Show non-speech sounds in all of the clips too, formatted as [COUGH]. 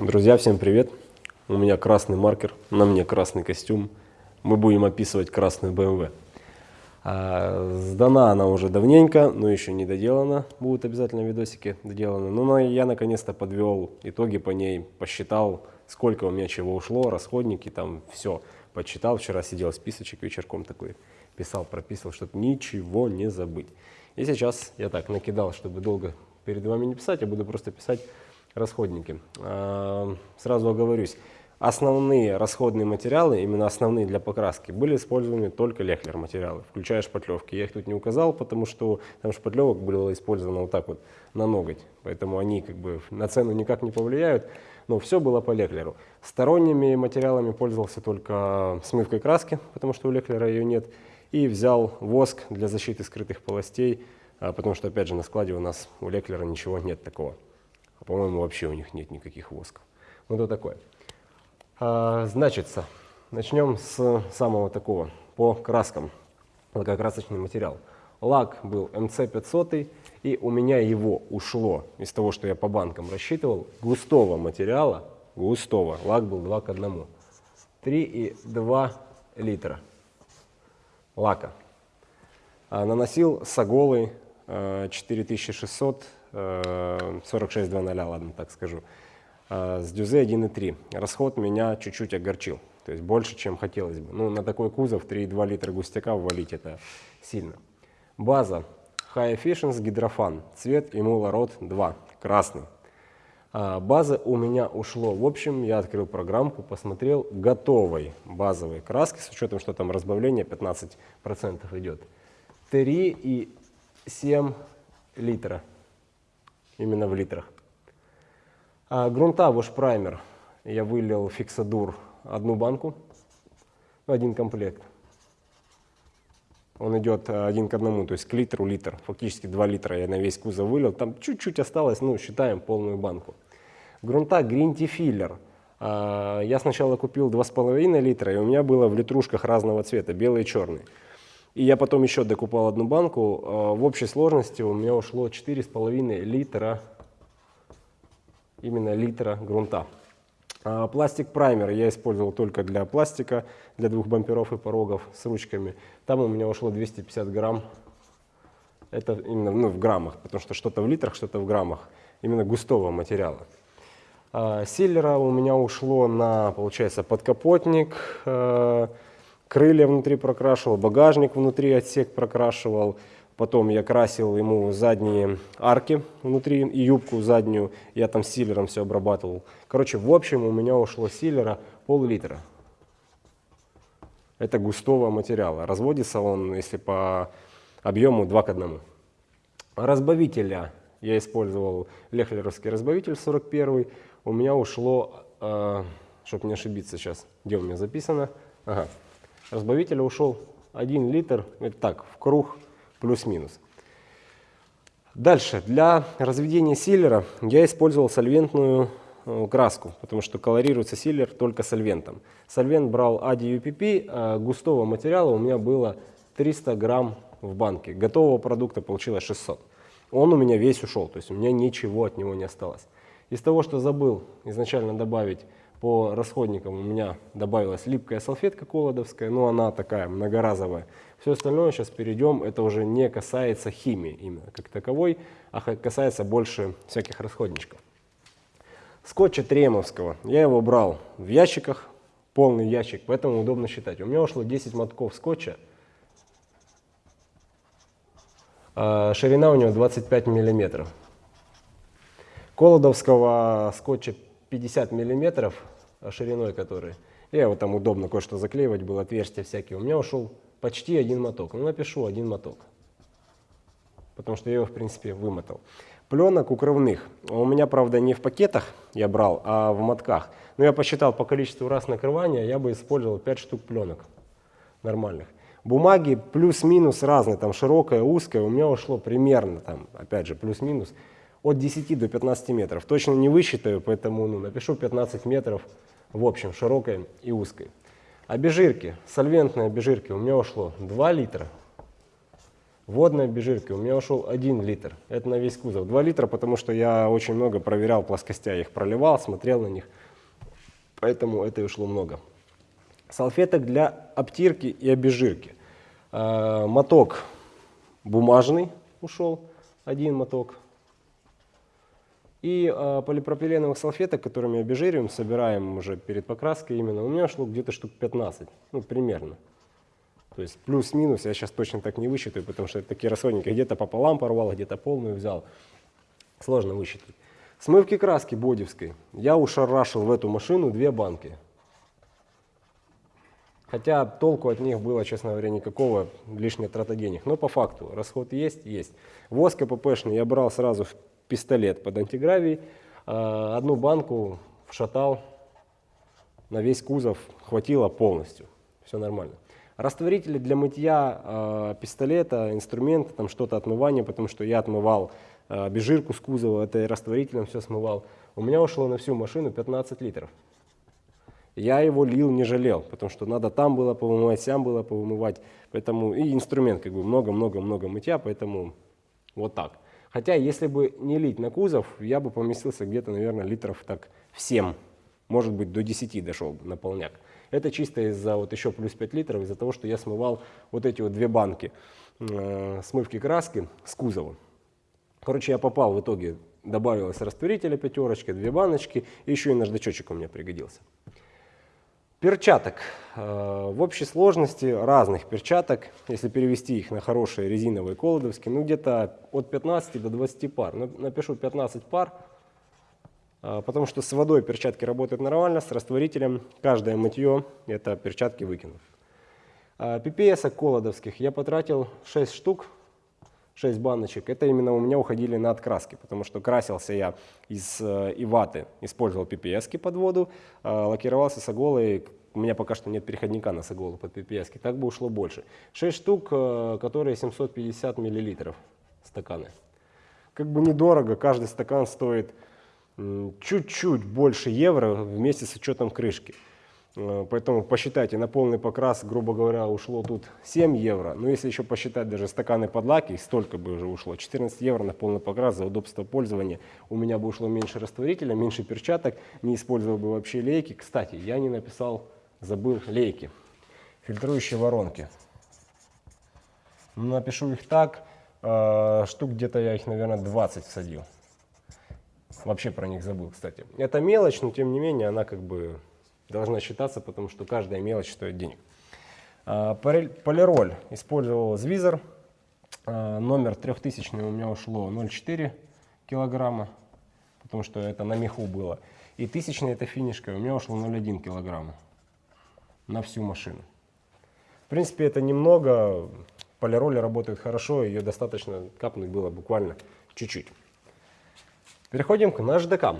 Друзья, всем привет! У меня красный маркер, на мне красный костюм. Мы будем описывать красную BMW. А, сдана она уже давненько, но еще не доделана. Будут обязательно видосики доделаны. Но я наконец-то подвел итоги по ней, посчитал, сколько у меня чего ушло, расходники, там все. Подсчитал, вчера сидел списочек вечерком такой, писал, прописывал, чтобы ничего не забыть. И сейчас я так накидал, чтобы долго перед вами не писать, я буду просто писать расходники. А, сразу оговорюсь, основные расходные материалы, именно основные для покраски, были использованы только лехлер материалы, включая шпатлевки. Я их тут не указал, потому что там шпатлевок было использовано вот так вот на ноготь, поэтому они как бы на цену никак не повлияют, но все было по лехлеру. Сторонними материалами пользовался только смывкой краски, потому что у лехлера ее нет, и взял воск для защиты скрытых полостей, а, потому что опять же на складе у нас у лехлера ничего нет такого. А по-моему, вообще у них нет никаких восков. Ну, это такое. А, значится, начнем с самого такого, по краскам. Лакокрасочный материал. Лак был МЦ500, и у меня его ушло, из того, что я по банкам рассчитывал, густого материала, густого, лак был 2 к 1, 3,2 литра лака. А, наносил с Аголы 4600 46.00, ладно, так скажу. А, с дюзе 1.3. Расход меня чуть-чуть огорчил. То есть больше, чем хотелось бы. Ну, на такой кузов 3,2 литра густяка ввалить это сильно. База High Efficiency гидрофан. Цвет Imula Rod 2. Красный. А, база у меня ушло. В общем, я открыл программку, посмотрел готовой базовой краски, с учетом, что там разбавление 15% идет. 3,7 литра именно в литрах. А грунта Wash Primer я вылил фиксадур одну банку, один комплект. Он идет э, один к одному, то есть к литру литр, фактически 2 литра я на весь кузов вылил. Там чуть-чуть осталось, ну, считаем полную банку. Грунта Grinty Filler. А, я сначала купил 2,5 литра, и у меня было в литрушках разного цвета, белый и черный. И я потом еще докупал одну банку. А, в общей сложности у меня ушло 4,5 литра, именно литра грунта. А, пластик праймер я использовал только для пластика, для двух бамперов и порогов с ручками. Там у меня ушло 250 грамм. Это именно ну, в граммах, потому что что-то в литрах, что-то в граммах. Именно густого материала. А, силлера у меня ушло на, получается, подкапотник, крылья внутри прокрашивал, багажник внутри отсек прокрашивал, потом я красил ему задние арки внутри и юбку заднюю, я там силером все обрабатывал. Короче, в общем у меня ушло силера пол-литра. Это густого материала. Разводится он, если по объему 2 к 1. Разбавителя я использовал лехлеровский разбавитель 41. У меня ушло, э, чтобы не ошибиться сейчас, где у меня записано, ага, разбавителя ушел 1 литр, это так, в круг плюс-минус. Dальше, для разведения силлера я использовал сольвентную э, краску, потому что колорируется силлер только сольвентом. Сольвент брал ADUPP, а густого материала у меня было 300 грамм в банке. Готового продукта получилось 600. Он у меня весь ушел, то есть у меня ничего от него не осталось. Из того, что забыл изначально добавить по расходникам у меня добавилась липкая салфетка колодовская, но она такая многоразовая. Все остальное сейчас перейдем, это уже не касается химии именно как таковой, а касается больше всяких расходничков. Скотча Тремовского, я его брал в ящиках, полный ящик, поэтому удобно считать. У меня ушло 10 мотков скотча, а ширина у него 25 миллиметров. Колодовского скотча 50 миллиметров шириной который. Я его там удобно кое-что заклеивать, было отверстия всякие. У меня ушел почти один моток. Ну, напишу один моток, потому что я его, в принципе, вымотал. Пленок укрывных. У меня, правда, не в пакетах я брал, а в мотках. Но я посчитал по количеству раз накрывания, я бы использовал 5 штук пленок нормальных. Бумаги плюс-минус разные, там широкая, узкая, у меня ушло примерно, там, опять же, плюс-минус от 10 до 15 метров. Точно не высчитаю, поэтому ну, напишу 15 метров в общем, широкой и узкой. Обезжирки, сольвентные обезжирки у меня ушло 2 литра Водной обезжирки у меня ушел 1 литр. Это на весь кузов. 2 литра, потому что я очень много проверял плоскостя. Их проливал, смотрел на них. Поэтому это и ушло много. Салфеток для обтирки и обезжирки. Э, моток бумажный ушел. Один моток. И э, полипропиленовых салфеток, которыми обезжириваем, собираем уже перед покраской именно, у меня ушло где-то штук 15, ну примерно. То есть плюс-минус, я сейчас точно так не высчитаю, потому что это такие расходники, где-то пополам порвал, где-то полную взял. Сложно высчитать. Смывки краски бодевской. Я ушарашил в эту машину две банки. Хотя толку от них было, честно говоря, никакого, лишняя трата денег. Но по факту, расход есть, есть. Воск ППшный я брал сразу в пистолет под антигравий. А, одну банку вшатал на весь кузов, хватило полностью. Все нормально. Растворители для мытья э, пистолета, инструмента, там что-то отмывания, потому что я отмывал э, обезжирку с кузова, это растворителем все смывал. У меня ушло на всю машину 15 литров. Я его лил, не жалел, потому что надо там было повымывать, сям было повымывать. Поэтому и инструмент как бы много-много-много мытья, поэтому вот так. Хотя если бы не лить на кузов, я бы поместился где-то, наверное, литров так в 7, может быть до 10 дошел бы на полняк. Это чисто из-за вот еще плюс 5 литров, из-за того, что я смывал вот эти вот две банки э, смывки краски с кузова. Короче, я попал в итоге, добавилось растворителя пятерочка, две баночки, и еще и наждачочек у меня пригодился. Перчаток. Э, в общей сложности разных перчаток, если перевести их на хорошие резиновые колодовские, ну где-то от 15 до 20 пар. Напишу 15 пар, а, потому что с водой перчатки работают нормально, с растворителем каждое мытье это перчатки выкинут. PPS а, колодовских я потратил 6 штук, 6 баночек. Это именно у меня уходили на откраски, потому что красился я из э, ваты, использовал PPS под воду, а, лакировался с иголой, у меня пока что нет переходника на иголу под PPS, так бы ушло больше. 6 штук, э, которые 750 миллилитров стаканы. Как бы недорого, каждый стакан стоит чуть-чуть больше евро вместе с учетом крышки. Э, поэтому посчитайте, на полный покрас, грубо говоря, ушло тут 7 евро. Но если еще посчитать даже стаканы под лаки, столько бы уже ушло. 14 евро на полный покрас за удобство пользования. У меня бы ушло меньше растворителя, меньше перчаток, не использовал бы вообще лейки. Кстати, я не написал, забыл лейки. Фильтрующие воронки. Напишу их так, э, штук где-то я их, наверное, 20 всадил. Вообще про них забыл, кстати. Это мелочь, но тем не менее она как бы должна считаться, потому что каждая мелочь стоит денег. А, полироль использовал Звизер. А, номер 3000 у меня ушло 0,4 килограмма, потому что это на меху было. И тысячная это финишка, у меня ушло 0,1 килограмма на всю машину. В принципе, это немного. Полироли работает хорошо, ее достаточно капнуть было буквально чуть-чуть. Переходим к наждакам.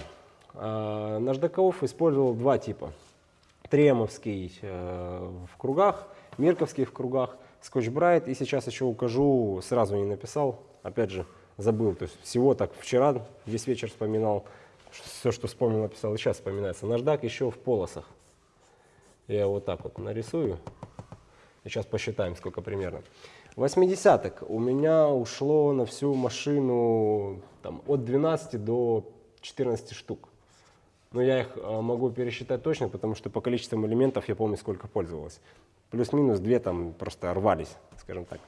А, наждаков использовал два типа. Тремовский э, в кругах, Мирковский в кругах, Скотч Брайт. И сейчас еще укажу, сразу не написал, опять же забыл. То есть всего так вчера весь вечер вспоминал, все, что вспомнил, написал, и сейчас вспоминается. Наждак еще в полосах. Я вот так вот нарисую. И сейчас посчитаем, сколько примерно. 80-ок у меня ушло на всю машину там, от 12 до 14 штук. Но я их а, могу пересчитать точно, потому что по количеству элементов я помню, сколько пользовалась. Плюс-минус две там просто рвались, скажем так.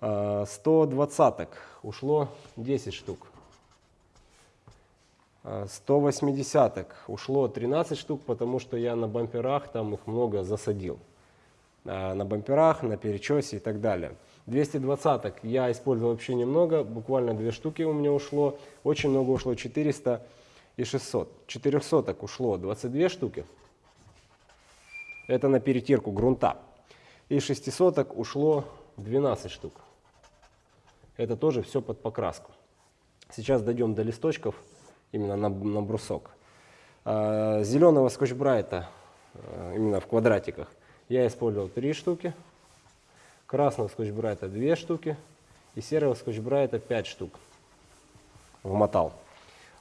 120-ок а, ушло 10 штук. 180-ок а, ушло 13 штук, потому что я на бамперах там их много засадил. На бамперах, на перечесе и так далее. 220 я использовал вообще немного, буквально две штуки у меня ушло. Очень много ушло 400 и 600. 400 ушло 22 штуки. Это на перетирку грунта. И 600 ушло 12 штук. Это тоже все под покраску. Сейчас дойдем до листочков, именно на, на брусок. Э, Зеленого скотч-брайта, э, именно в квадратиках, я использовал три штуки, красного скотч-брайта две штуки и серого скотч-брайта 5 штук вмотал.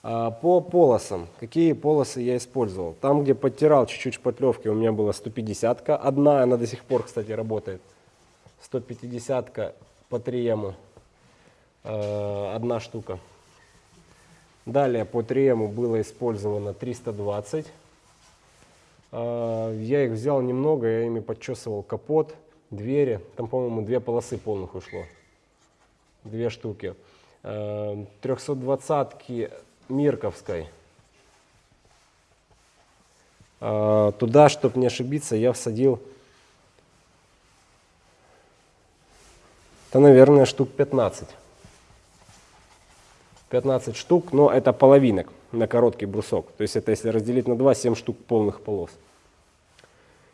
А, по полосам. Какие полосы я использовал? Там, где подтирал чуть-чуть шпатлевки, у меня была 150 -ка. Одна, она до сих пор, кстати, работает. 150 -ка по триему. Э, одна штука. Далее по триему было использовано 320. Э, я их взял немного, я ими подчесывал капот, двери. Там, по-моему, две полосы полных ушло. Две штуки. 320-ки Мирковской. Э, туда, чтобы не ошибиться, я всадил, да, наверное, штук 15. 15 штук, но это половинок на короткий брусок. То есть это если разделить на 2, 7 штук полных полос.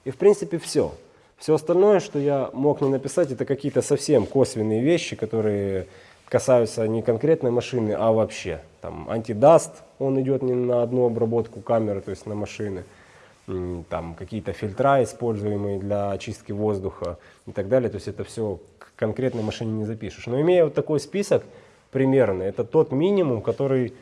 И в принципе все. Все остальное, что я мог не написать, это какие-то совсем косвенные вещи, которые касаются не конкретной машины, а вообще. Там антидаст, он идет не на одну обработку камеры, то есть на машины. Там какие-то фильтра, используемые для очистки воздуха и так далее. То есть это все к конкретной машине не запишешь. Но имея вот такой список примерно, это тот минимум, который,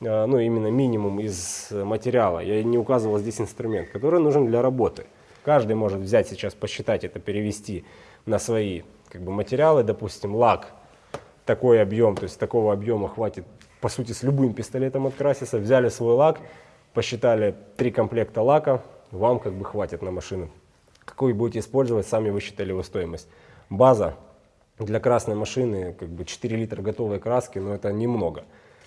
э, ну именно минимум из материала, я не указывал здесь инструмент, который нужен для работы. Каждый может взять сейчас, посчитать это, перевести на свои как бы, материалы, допустим, лак такой объем, то есть такого объема хватит, по сути, с любым пистолетом откраситься, взяли свой лак, посчитали три комплекта лака, вам как бы хватит на машину. Какой будете использовать, сами высчитали его стоимость. База для красной машины, как бы 4 литра готовой краски, но это немного.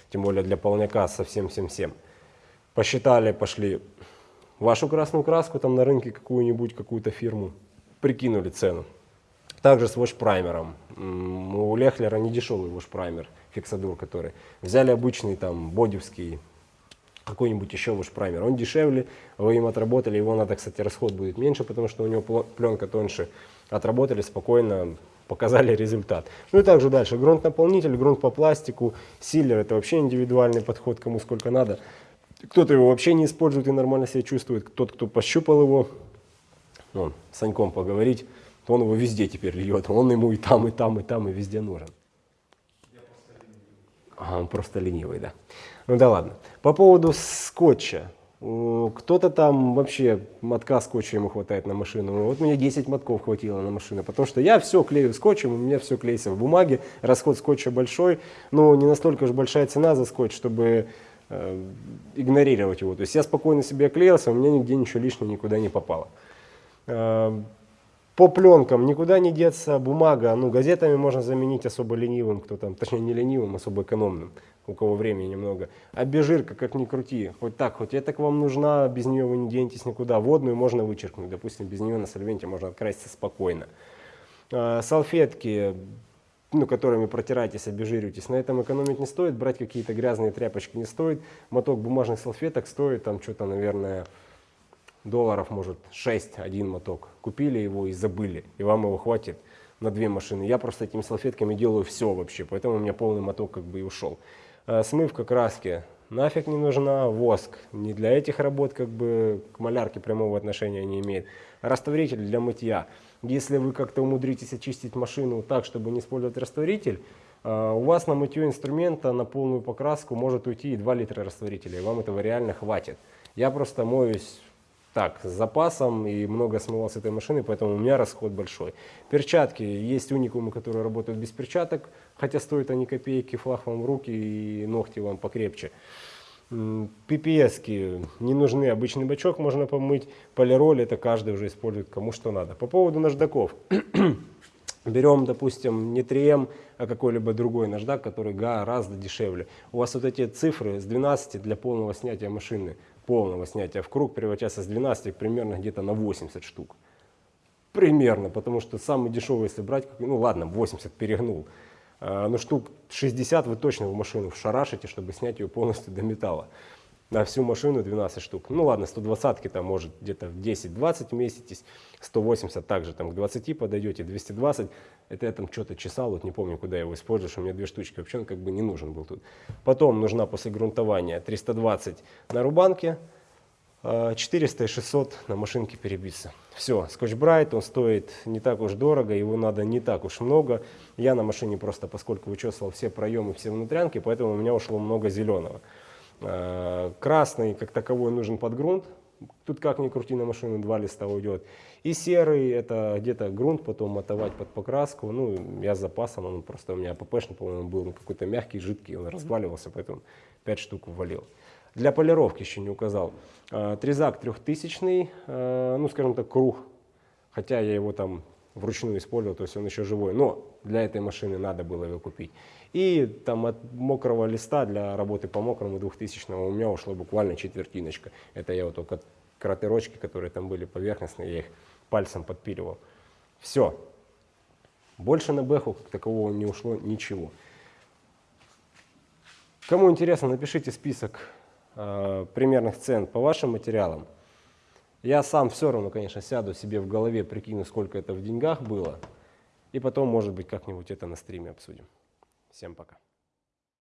Тем более для полняка совсем всем-всем. Посчитали, пошли вашу красную краску там на рынке какую-нибудь, какую-то фирму, прикинули цену. Также с ваш-праймером. У Лехлера не дешевый ваш-праймер, фиксадур который. Взяли обычный там бодевский, какой-нибудь еще ваш-праймер. Он дешевле, вы им отработали, его надо, кстати, расход будет меньше, потому что у него пленка тоньше. Отработали спокойно, показали [LAUGHS] результат. Ну и также дальше. Грунт-наполнитель, грунт по пластику, силлер это вообще индивидуальный подход, кому сколько надо. Кто-то его вообще не использует и нормально себя чувствует. Тот, кто пощупал его, ну, с Саньком поговорить, то он его везде теперь льет. Он ему и там, и там, и там, и везде нужен. Ага, он просто ленивый, да. Ну да ладно. По поводу скотча. Кто-то там вообще мотка скотча ему хватает на машину. Вот мне 10 мотков хватило на машину, потому что я все клею скотчем, у меня все клеится в бумаге, расход скотча большой, но не настолько же большая цена за скотч, чтобы э, игнорировать его. То есть я спокойно себе клеился, у меня нигде ничего лишнего никуда не попало. По пленкам никуда не деться, бумага, ну газетами можно заменить особо ленивым, кто там, точнее не ленивым, особо экономным, у кого времени немного. А бежирка, как ни крути, хоть так, хоть это к вам нужна, без нее вы не денетесь никуда. Водную можно вычеркнуть, допустим, без нее на сольвенте можно откраситься спокойно. А, салфетки, ну, которыми протираетесь, обезжириваетесь, на этом экономить не стоит, брать какие-то грязные тряпочки не стоит. Моток бумажных салфеток стоит там что-то, наверное, долларов, может, 6 один моток. Купили его и забыли, и вам его хватит на две машины. Я просто этими салфетками делаю все вообще, поэтому у меня полный моток как бы и ушел. А, смывка краски нафиг не нужна, воск не для этих работ, как бы к малярке прямого отношения не имеет. Растворитель для мытья. Если вы как-то умудритесь очистить машину так, чтобы не использовать растворитель, а, у вас на мытье инструмента на полную покраску может уйти и 2 литра растворителя, и вам этого реально хватит. Я просто моюсь так, с запасом и много смывал с этой машины, поэтому у меня расход большой. Перчатки. Есть уникумы, которые работают без перчаток, хотя стоят они копейки, флаг вам в руки и ногти вам покрепче. PPS не нужны, обычный бачок можно помыть, полироль это каждый уже использует кому что надо. По поводу наждаков. [CLEARS THROAT] Берем, допустим, не 3М, а какой-либо другой наждак, который гораздо дешевле. У вас вот эти цифры с 12 для полного снятия машины полного снятия в круг превращаться с 12 примерно где-то на 80 штук. Примерно, потому что самый дешевый, если брать, ну ладно, 80 перегнул, а, но штук 60 вы точно в машину вшарашите, чтобы снять ее полностью до металла на всю машину 12 штук. Ну ладно, 120 там может где-то в 10-20 вместитесь, 180 также там к 20 подойдете, 220, это я там что-то чесал, вот не помню, куда его используешь, у меня две штучки, вообще он как бы не нужен был тут. Потом нужна после грунтования 320 на рубанке, 400 и 600 на машинке перебиться. Все, скотч брайт, он стоит не так уж дорого, его надо не так уж много. Я на машине просто, поскольку вычесывал все проемы, все внутрянки, поэтому у меня ушло много зеленого. Э, красный, как таковой, нужен под грунт. Тут как ни крути на машину, два листа уйдет. И серый, это где-то грунт потом мотовать под покраску. Ну, я с запасом, он просто у меня ППшный, по-моему, был какой-то мягкий, жидкий, он разваливался, поэтому 5 штук ввалил. Для полировки еще не указал. А, Трезак трехтысячный, а, ну, скажем так, круг. Хотя я его там вручную использовал, то есть он еще живой. Но для этой машины надо было его купить. И там от мокрого листа для работы по мокрому 2000 у меня ушло буквально четвертиночка. Это я вот только кратерочки, которые там были поверхностные, я их пальцем подпиливал. Все. Больше на бэху как такового не ушло ничего. Кому интересно, напишите список э, примерных цен по вашим материалам. Я сам все равно, конечно, сяду себе в голове, прикину, сколько это в деньгах было. И потом, может быть, как-нибудь это на стриме обсудим. Всем пока.